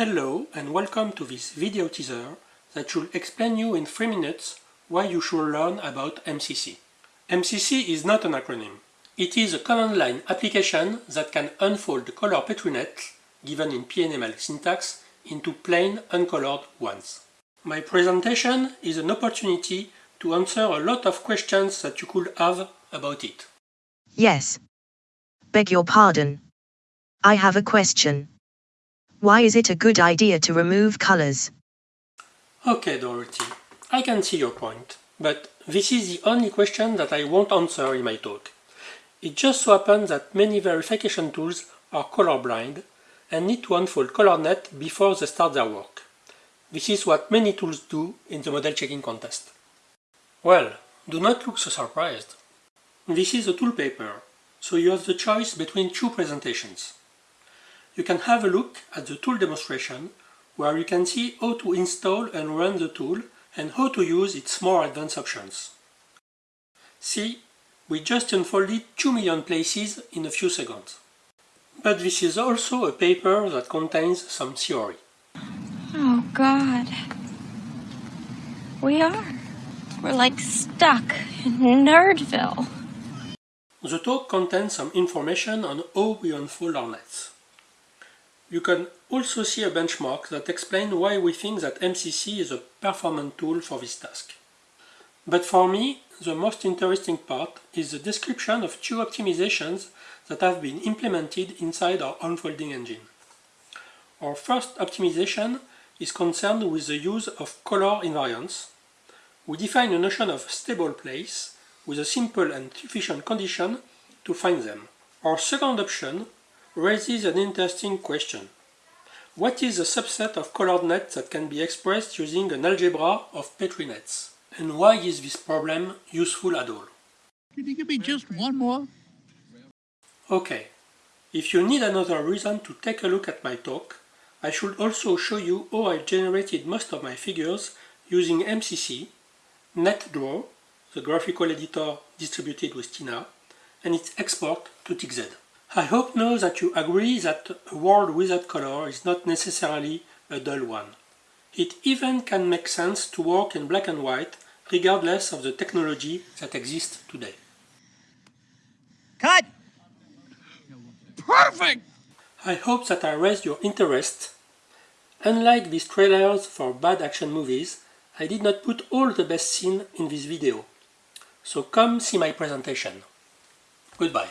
Hello and welcome to this video teaser that should explain you in 3 minutes why you should learn about MCC. MCC is not an acronym. It is a command line application that can unfold color Petri net, given in PNML syntax, into plain uncolored ones. My presentation is an opportunity to answer a lot of questions that you could have about it. Yes. Beg your pardon. I have a question. Why is it a good idea to remove colors? Okay, Dorothy, I can see your point, but this is the only question that I won't answer in my talk. It just so happens that many verification tools are colorblind and need to unfold ColorNet before they start their work. This is what many tools do in the model checking contest. Well, do not look so surprised. This is a tool paper, so you have the choice between two presentations. You can have a look at the tool demonstration where you can see how to install and run the tool and how to use its more advanced options. See, we just unfolded 2 million places in a few seconds. But this is also a paper that contains some theory. Oh God. We are. We're like stuck in Nerdville. The talk contains some information on how we unfold our nets. You can also see a benchmark that explains why we think that MCC is a performant tool for this task. But for me, the most interesting part is the description of two optimizations that have been implemented inside our unfolding engine. Our first optimization is concerned with the use of color invariance. We define a notion of stable place with a simple and sufficient condition to find them. Our second option raises an interesting question. What is a subset of colored nets that can be expressed using an algebra of Petri nets? And why is this problem useful at all? Can you give me just one more? Okay, if you need another reason to take a look at my talk, I should also show you how I generated most of my figures using MCC, NetDraw, the graphical editor distributed with Tina, and its export to TikZ. I hope now that you agree that a world without color is not necessarily a dull one. It even can make sense to work in black and white regardless of the technology that exists today. Cut! Perfect! I hope that I raised your interest. Unlike these trailers for bad action movies, I did not put all the best scenes in this video. So come see my presentation. Goodbye.